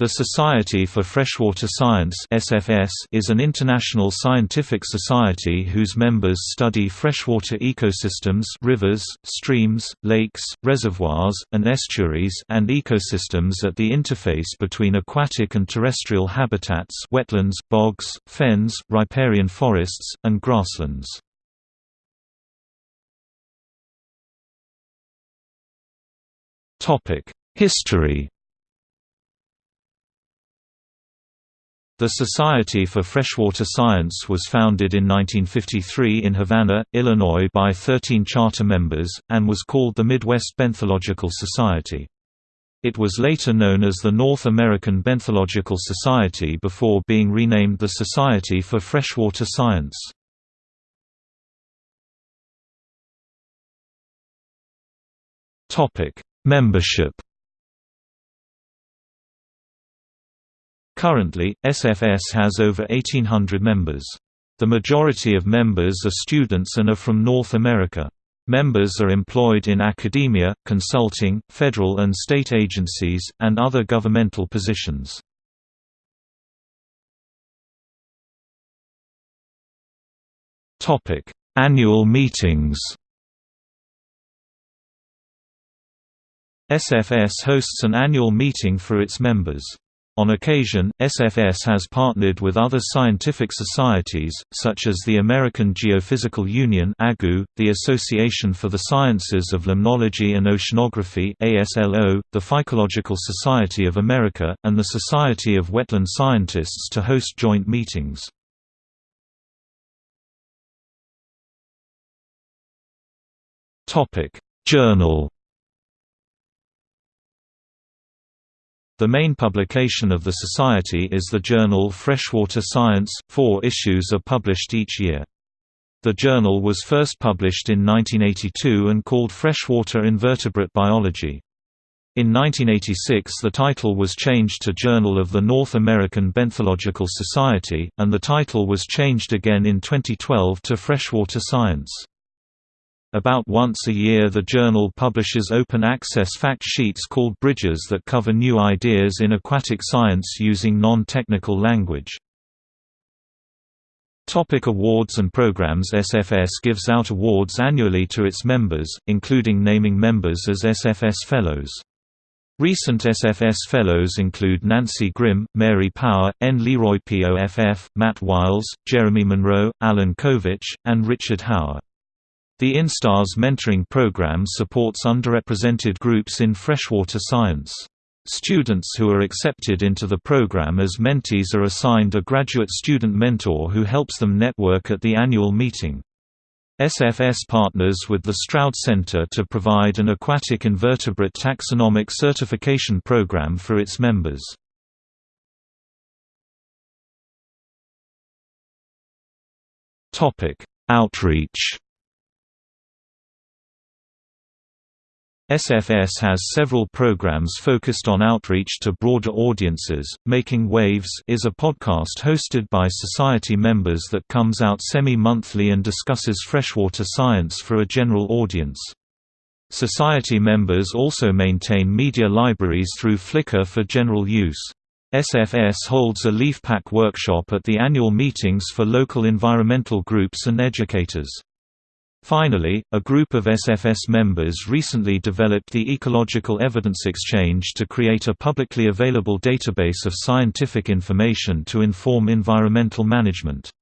The Society for Freshwater Science (SFS) is an international scientific society whose members study freshwater ecosystems, rivers, streams, lakes, reservoirs, and estuaries, and ecosystems at the interface between aquatic and terrestrial habitats, wetlands, bogs, fens, riparian forests, and grasslands. Topic: History The Society for Freshwater Science was founded in 1953 in Havana, Illinois by 13 charter members, and was called the Midwest Benthological Society. It was later known as the North American Benthological Society before being renamed the Society for Freshwater Science. Membership Currently, SFS has over 1,800 members. The majority of members are students and are from North America. Members are employed in academia, consulting, federal and state agencies, and other governmental positions. Annual meetings SFS hosts an annual meeting for its members. On occasion, SFS has partnered with other scientific societies, such as the American Geophysical Union the Association for the Sciences of Limnology and Oceanography the Phycological Society of America, and the Society of Wetland Scientists to host joint meetings. Journal The main publication of the Society is the journal Freshwater Science. Four issues are published each year. The journal was first published in 1982 and called Freshwater Invertebrate Biology. In 1986 the title was changed to Journal of the North American Benthological Society, and the title was changed again in 2012 to Freshwater Science. About once a year the journal publishes open-access fact sheets called Bridges that cover new ideas in aquatic science using non-technical language. Topic awards and programs SFS gives out awards annually to its members, including naming members as SFS Fellows. Recent SFS Fellows include Nancy Grimm, Mary Power, N. Leroy Poff, Matt Whiles, Jeremy Monroe, Alan Covich, and Richard Hauer. The InStars mentoring program supports underrepresented groups in freshwater science. Students who are accepted into the program as mentees are assigned a graduate student mentor who helps them network at the annual meeting. SFS partners with the Stroud Center to provide an aquatic invertebrate taxonomic certification program for its members. Outreach SFS has several programs focused on outreach to broader audiences. Making Waves is a podcast hosted by society members that comes out semi-monthly and discusses freshwater science for a general audience. Society members also maintain media libraries through Flickr for general use. SFS holds a leaf pack workshop at the annual meetings for local environmental groups and educators. Finally, a group of SFS members recently developed the Ecological Evidence Exchange to create a publicly available database of scientific information to inform environmental management.